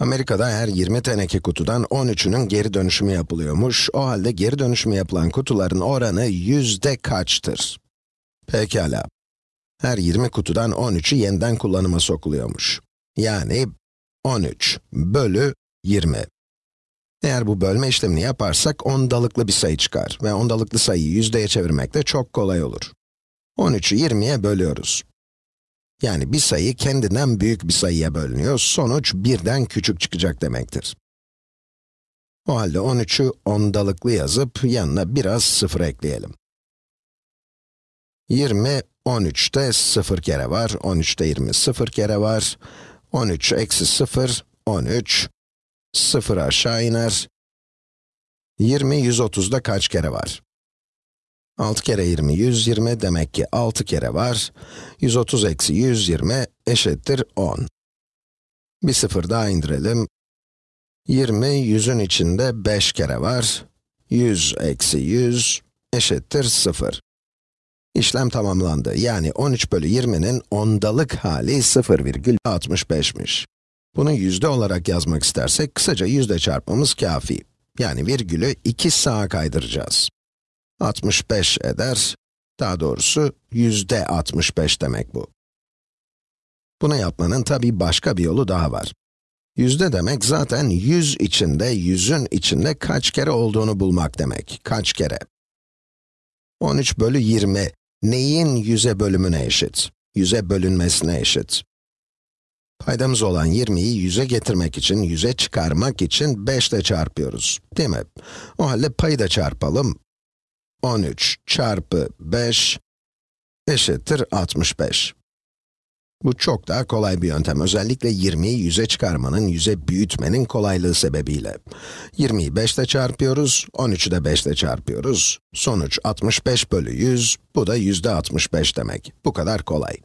Amerika'da her 20 teneke kutudan 13'ünün geri dönüşümü yapılıyormuş. O halde geri dönüşümü yapılan kutuların oranı yüzde kaçtır? Pekala. Her 20 kutudan 13'ü yeniden kullanıma sokuluyormuş. Yani 13 bölü 20. Eğer bu bölme işlemini yaparsak ondalıklı bir sayı çıkar ve ondalıklı sayıyı yüzdeye çevirmek de çok kolay olur. 13'ü 20'ye bölüyoruz. Yani bir sayı kendinden büyük bir sayıya bölünüyor, sonuç birden küçük çıkacak demektir. O halde 13'ü ondalıklı yazıp yanına biraz sıfır ekleyelim. 20, 13'te 0 kere var, 13'te 20 0 kere var. 13 eksi 0, 13, 0 aşağı iner. 20, 130'da kaç kere var? 6 kere 20, 120, demek ki 6 kere var. 130 eksi 120 eşittir 10. Bir sıfır daha indirelim. 20, 100'ün içinde 5 kere var. 100 eksi 100 eşittir 0. İşlem tamamlandı. Yani 13 bölü 20'nin ondalık hali 0,65'miş. Bunu yüzde olarak yazmak istersek, kısaca yüzde çarpmamız kafi. Yani virgülü 2 sağa kaydıracağız. 65 eder, daha doğrusu yüzde 65 demek bu. Bunu yapmanın tabii başka bir yolu daha var. Yüzde demek zaten 100 içinde, yüzün içinde kaç kere olduğunu bulmak demek. Kaç kere? 13 bölü 20, neyin 100'e bölümüne eşit? 100'e bölünmesine eşit. Paydamız olan 20'yi 100'e getirmek için, 100'e çıkarmak için 5 ile çarpıyoruz, değil mi? O halde payı da çarpalım. 13 çarpı 5 eşittir 65. Bu çok daha kolay bir yöntem. Özellikle 20'yi 100'e çıkarmanın, 100'e büyütmenin kolaylığı sebebiyle. 20'yi 5 ile çarpıyoruz, 13'ü de 5 ile çarpıyoruz. Sonuç 65 bölü 100, bu da yüzde 65 demek. Bu kadar kolay.